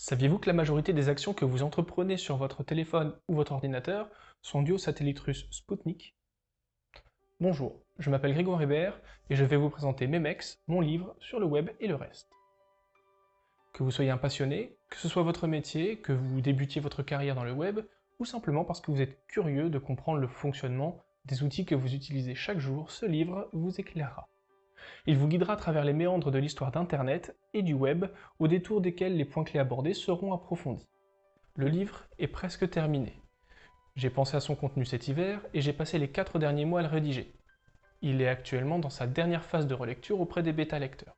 Saviez-vous que la majorité des actions que vous entreprenez sur votre téléphone ou votre ordinateur sont dues au satellite russe Sputnik? Bonjour, je m'appelle Grégoire Hébert et je vais vous présenter Memex, mon livre sur le web et le reste. Que vous soyez un passionné, que ce soit votre métier, que vous débutiez votre carrière dans le web, ou simplement parce que vous êtes curieux de comprendre le fonctionnement des outils que vous utilisez chaque jour, ce livre vous éclairera. Il vous guidera à travers les méandres de l'histoire d'Internet et du web, au détour desquels les points clés abordés seront approfondis. Le livre est presque terminé. J'ai pensé à son contenu cet hiver et j'ai passé les quatre derniers mois à le rédiger. Il est actuellement dans sa dernière phase de relecture auprès des bêta-lecteurs.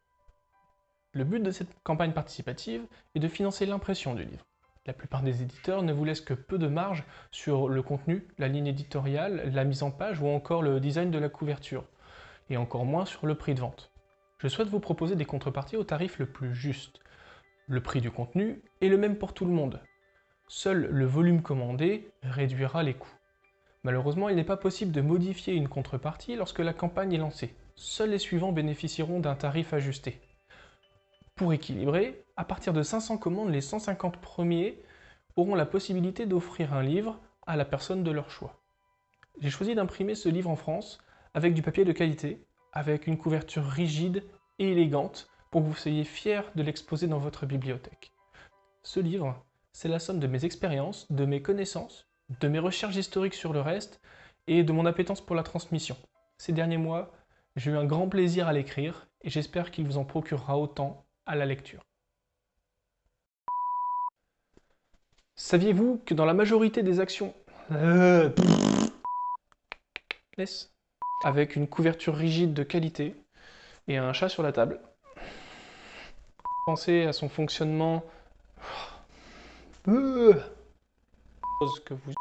Le but de cette campagne participative est de financer l'impression du livre. La plupart des éditeurs ne vous laissent que peu de marge sur le contenu, la ligne éditoriale, la mise en page ou encore le design de la couverture et encore moins sur le prix de vente. Je souhaite vous proposer des contreparties au tarif le plus juste. Le prix du contenu est le même pour tout le monde. Seul le volume commandé réduira les coûts. Malheureusement, il n'est pas possible de modifier une contrepartie lorsque la campagne est lancée. Seuls les suivants bénéficieront d'un tarif ajusté. Pour équilibrer, à partir de 500 commandes, les 150 premiers auront la possibilité d'offrir un livre à la personne de leur choix. J'ai choisi d'imprimer ce livre en France avec du papier de qualité, avec une couverture rigide et élégante pour que vous soyez fiers de l'exposer dans votre bibliothèque. Ce livre, c'est la somme de mes expériences, de mes connaissances, de mes recherches historiques sur le reste et de mon appétence pour la transmission. Ces derniers mois, j'ai eu un grand plaisir à l'écrire et j'espère qu'il vous en procurera autant à la lecture. Saviez-vous que dans la majorité des actions... Euh, laisse avec une couverture rigide de qualité et un chat sur la table. Pensez à son fonctionnement. Que vous